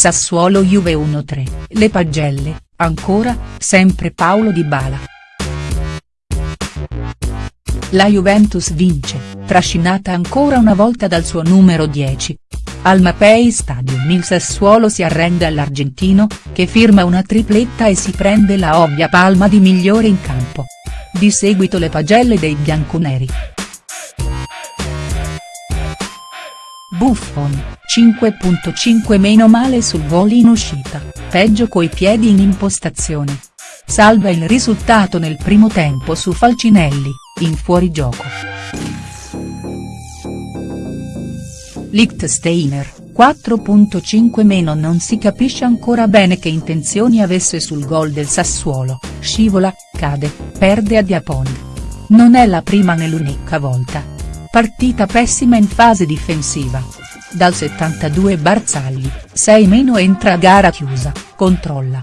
Sassuolo Juve 1-3, le pagelle, ancora, sempre Paolo Dybala. La Juventus vince, trascinata ancora una volta dal suo numero 10. Al Mapei Stadium il Sassuolo si arrende all'argentino, che firma una tripletta e si prende la ovvia palma di migliore in campo. Di seguito le pagelle dei bianconeri. Buffon, 5.5 meno male sul gol in uscita, peggio coi piedi in impostazione. Salva il risultato nel primo tempo su Falcinelli, in fuorigioco. Lichtsteiner, 4.5 meno non si capisce ancora bene che intenzioni avesse sul gol del Sassuolo, scivola, cade, perde a Diaponi. Non è la prima né l'unica volta. Partita pessima in fase difensiva. Dal 72 Barzagli, 6 meno entra a gara chiusa, controlla.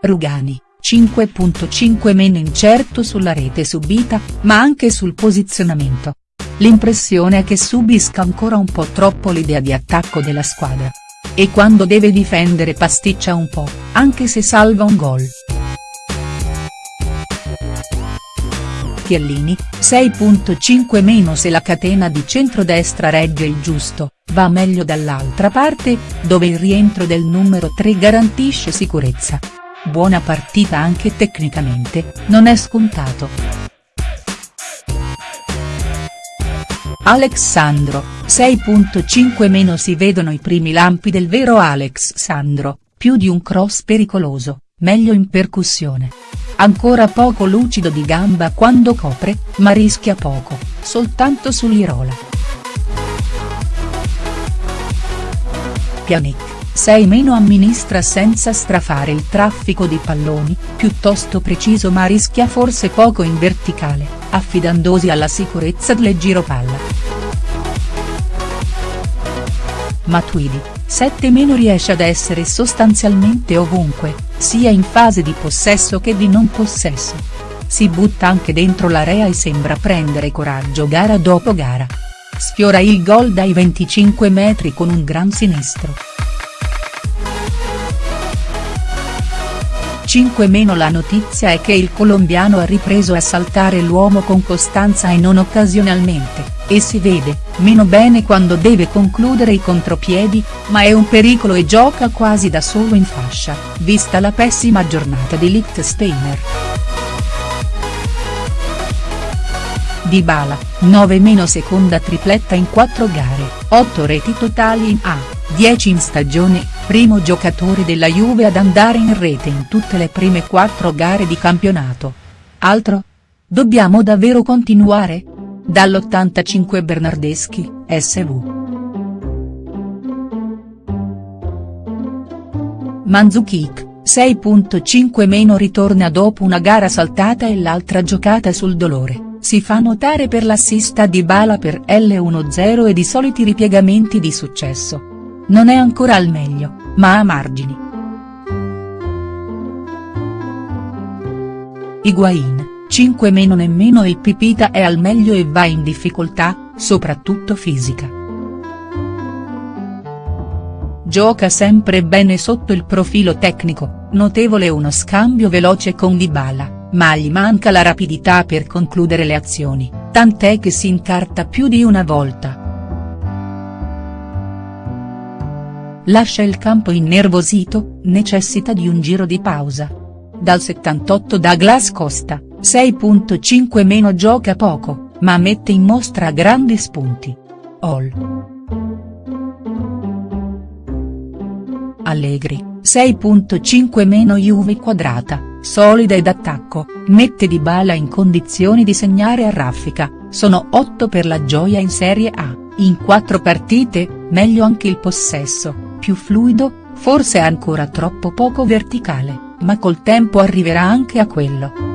Rugani, 5.5 meno incerto sulla rete subita, ma anche sul posizionamento. L'impressione è che subisca ancora un po' troppo l'idea di attacco della squadra. E quando deve difendere pasticcia un po', anche se salva un gol. Chiellini, 6.5 meno se la catena di centrodestra regge il giusto, va meglio dall'altra parte, dove il rientro del numero 3 garantisce sicurezza. Buona partita anche tecnicamente, non è scontato. Alexandro, 6.5 meno si vedono i primi lampi del vero Alex Sandro, più di un cross pericoloso, meglio in percussione. Ancora poco lucido di gamba quando copre, ma rischia poco, soltanto sull'Irola. Pjanic 6 meno amministra senza strafare il traffico di palloni, piuttosto preciso ma rischia forse poco in verticale, affidandosi alla sicurezza del giro palla. Matuidi, 7 meno riesce ad essere sostanzialmente ovunque, sia in fase di possesso che di non possesso. Si butta anche dentro l'area e sembra prendere coraggio gara dopo gara. Sfiora il gol dai 25 metri con un gran sinistro. 5 meno la notizia è che il colombiano ha ripreso a saltare l'uomo con costanza e non occasionalmente, e si vede, meno bene quando deve concludere i contropiedi, ma è un pericolo e gioca quasi da solo in fascia, vista la pessima giornata di Lichtsteiner. Dybala, 9 meno seconda tripletta in 4 gare, 8 reti totali in A, 10 in stagione, primo giocatore della Juve ad andare in rete in tutte le prime 4 gare di campionato. Altro? Dobbiamo davvero continuare? Dall'85 Bernardeschi, SV. Mandzukic, 6.5 meno ritorna dopo una gara saltata e l'altra giocata sul dolore si fa notare per l'assista di Bala per L1-0 ed i soliti ripiegamenti di successo. Non è ancora al meglio, ma ha margini. Higuain, 5 meno nemmeno il Pipita è al meglio e va in difficoltà, soprattutto fisica. Gioca sempre bene sotto il profilo tecnico, notevole uno scambio veloce con Dybala ma gli manca la rapidità per concludere le azioni, tant'è che si incarta più di una volta. Lascia il campo innervosito, necessita di un giro di pausa. Dal 78 Douglas Costa, 6.5 meno gioca poco, ma mette in mostra grandi spunti. All. Allegri, 6.5 meno Juve quadrata solida ed attacco, mette Dybala in condizioni di segnare a raffica, sono 8 per la gioia in Serie A, in 4 partite, meglio anche il possesso, più fluido, forse ancora troppo poco verticale, ma col tempo arriverà anche a quello.